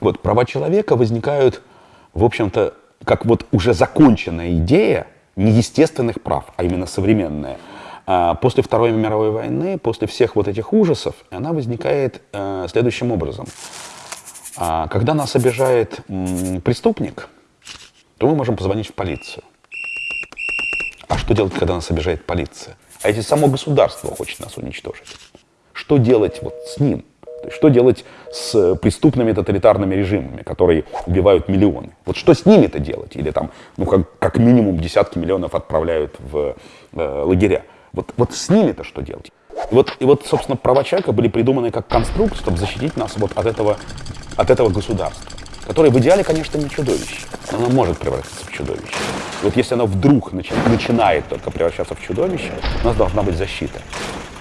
Вот права человека возникают, в общем-то, как вот уже законченная идея неестественных прав, а именно современная. А, После Второй мировой войны, после всех вот этих ужасов, она возникает э, следующим образом. А, Когда нас обижает преступник, то мы можем позвонить в полицию. А что делать, когда нас обижает полиция? А если само государство хочет нас уничтожить? Что делать вот с ним? Что делать с э, преступными тоталитарными режимами, которые убивают миллионы? Вот что с ними-то делать? Или там, ну, как, как минимум десятки миллионов отправляют в э, лагеря. Вот, вот с ними-то что делать? И вот, и вот, собственно, права человека были придуманы как конструкт, чтобы защитить нас вот от этого, от этого государства, которое в идеале, конечно, не чудовище, но оно может превратиться в чудовище. И вот если оно вдруг начи- начинает только превращаться в чудовище, у нас должна быть защита.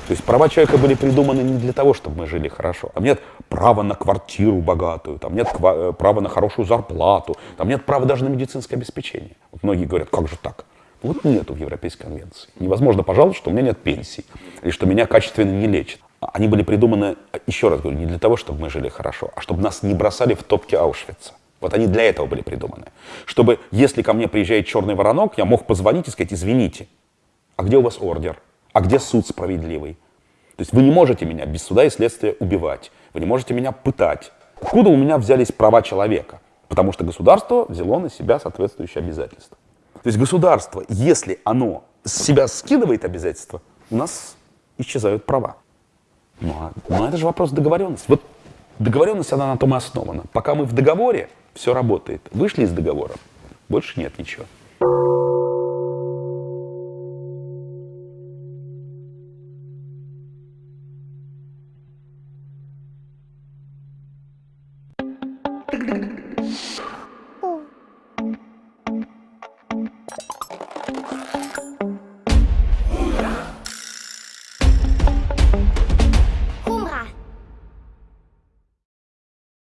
То есть права человека были придуманы не для того, чтобы мы жили хорошо. Там нет права на квартиру богатую, там нет э, права на хорошую зарплату, там нет права даже на медицинское обеспечение. Вот многие говорят, как же так? Вот нету в Европейской конвенции. Невозможно пожаловаться, что у меня нет пенсии, или что меня качественно не лечат. Они были придуманы, еще раз говорю, не для того, чтобы мы жили хорошо, а чтобы нас не бросали в топки Аушвица. Вот они для этого были придуманы. Чтобы, если ко мне приезжает черный воронок, я мог позвонить и сказать, извините, а где у вас ордер? А где суд справедливый? То есть вы не можете меня без суда и следствия убивать. Вы не можете меня пытать. Откуда у меня взялись права человека? Потому что государство взяло на себя соответствующие обязательства. То есть государство, если оно с себя скидывает обязательства, у нас исчезают права. Ну, а- но это же вопрос договоренности. Вот договоренность, она на том и основана. Пока мы в договоре, все работает. Вышли из договора, больше нет ничего.